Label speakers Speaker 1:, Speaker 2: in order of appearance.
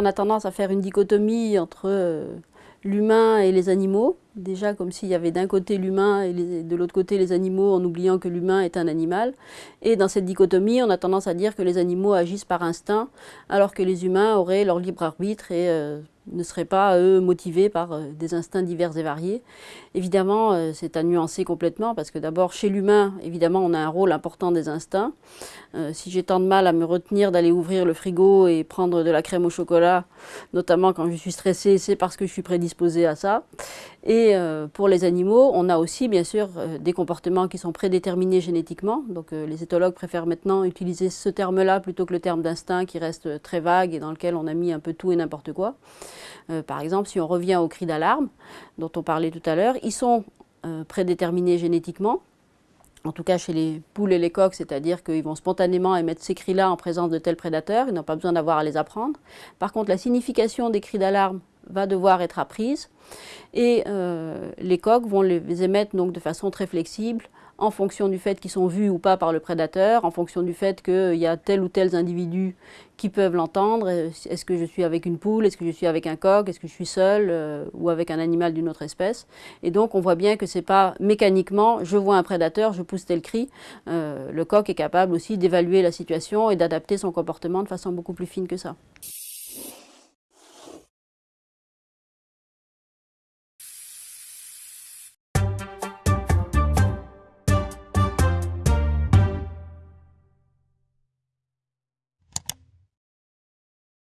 Speaker 1: on a tendance à faire une dichotomie entre euh, l'humain et les animaux, déjà comme s'il y avait d'un côté l'humain et de l'autre côté les animaux en oubliant que l'humain est un animal. Et dans cette dichotomie, on a tendance à dire que les animaux agissent par instinct, alors que les humains auraient leur libre arbitre et euh, ne seraient pas, eux, motivés par euh, des instincts divers et variés. Évidemment, euh, c'est à nuancer complètement, parce que d'abord, chez l'humain, évidemment, on a un rôle important des instincts. Si j'ai tant de mal à me retenir d'aller ouvrir le frigo et prendre de la crème au chocolat, notamment quand je suis stressée, c'est parce que je suis prédisposée à ça. Et pour les animaux, on a aussi, bien sûr, des comportements qui sont prédéterminés génétiquement. Donc les éthologues préfèrent maintenant utiliser ce terme-là plutôt que le terme d'instinct qui reste très vague et dans lequel on a mis un peu tout et n'importe quoi. Euh, par exemple, si on revient aux cris d'alarme, dont on parlait tout à l'heure, ils sont euh, prédéterminés génétiquement, en tout cas chez les poules et les coqs, c'est-à-dire qu'ils vont spontanément émettre ces cris-là en présence de tels prédateurs, ils n'ont pas besoin d'avoir à les apprendre. Par contre, la signification des cris d'alarme va devoir être apprise, et euh, les coqs vont les émettre donc de façon très flexible, en fonction du fait qu'ils sont vus ou pas par le prédateur, en fonction du fait qu'il y a tel ou tel individu qui peuvent l'entendre. Est-ce que je suis avec une poule? Est-ce que je suis avec un coq? Est-ce que je suis seul euh, ou avec un animal d'une autre espèce? Et donc on voit bien que c'est pas mécaniquement, je vois un prédateur, je pousse tel cri. Euh, le coq est capable aussi d'évaluer la situation et d'adapter son comportement de façon beaucoup plus fine que ça.